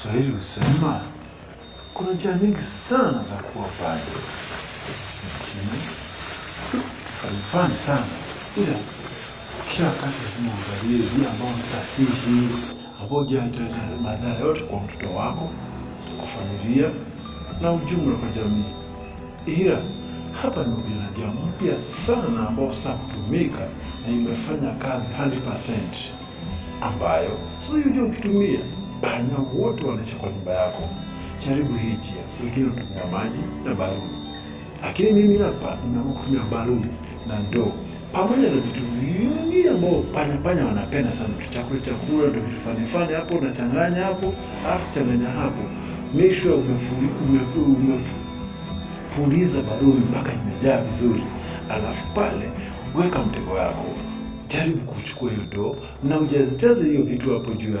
Waswahili husema kuna njia nyingi sana za kuwa pale, lakini haifani sana, ila kila wakati lazima uangalie njia ambayo ni sahihi, ambayo haitaleta madhara yote kwa mtoto wako, kwa familia na ujumla kwa jamii. Ila hapa nimekuja na njia mpya sana ambayo sasa kutumika na imefanya kazi 100% ambayo sasa hiyo ukitumia panya wote wanaisha kwa nyumba yako. Jaribu hii njia, wengine hutumia maji na baruni, lakini mimi hapa nimeamua kutumia baruni na ndoo. Pamoja na vitu vingi ambao panya panya wanapenda sana, chakula chakula, ndio vitu fani fani hapo, unachanganya hapo, alafu changanya hapo, make umepuliza baruni mpaka imejaa vizuri, alafu pale weka mtego wako jaribu kuchukua hiyo ndoo na ujazijaze hiyo vitu hapo juu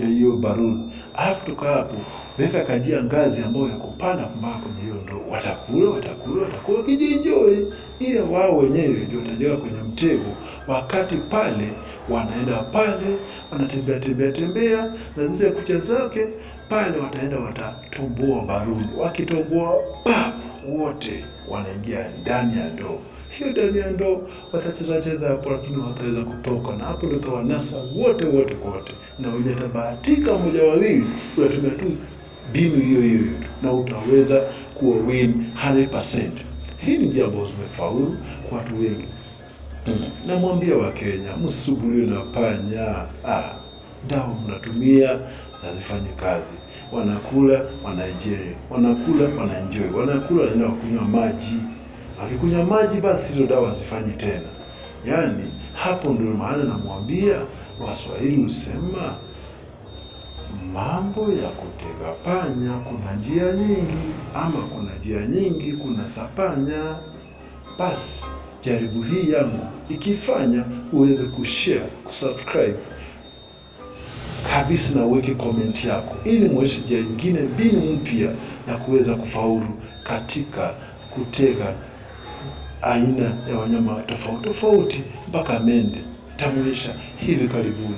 ya hiyo baruni, alafu toka hapo weka kajia ngazi ambayo yako pana mpaka kwenye hiyo ndoo. Watakula, watakula, watakula kijienjoy, ila wao wenyewe ndio watajenga kwenye mtego. Wakati pale wanaenda pale wanatembea tembea tembea na zile kucha zake pale, wataenda watatomboa baruni. Wakitomboa pap, wote wanaingia ndani ya ndoo hiyo ndani ya ndoo watacheza cheza hapo, lakini wataweza kutoka, na hapo ndio tawanasa wote wote kote, na wenye tabahatika mmoja wawili, unatumia tu mbinu hiyo hiyo tu na utaweza kuwa win 100%. Hii ni njia ambayo zimefaulu kwa watu wengi. Mm. Namwambia Wakenya msisubuliwe na panya. Ah, dawa mnatumia hazifanye kazi. Wanakula wanaenjoy, wanakula wanaenjoy, wanakula wanaenda kunywa maji akikunywa maji basi hizo dawa zifanye tena. Yaani hapo ndio maana namwambia Waswahili husema mambo ya kutega panya, kuna njia nyingi, ama kuna njia nyingi, kuna sapanya. Basi jaribu hii yangu, ikifanya uweze kushare, kusubscribe kabisa na uweke komenti yako, ili mweshe njia nyingine, mbinu mpya ya kuweza kufaulu katika kutega aina ya wanyama tofauti tofauti mpaka mende. Tamuisha hivi karibuni.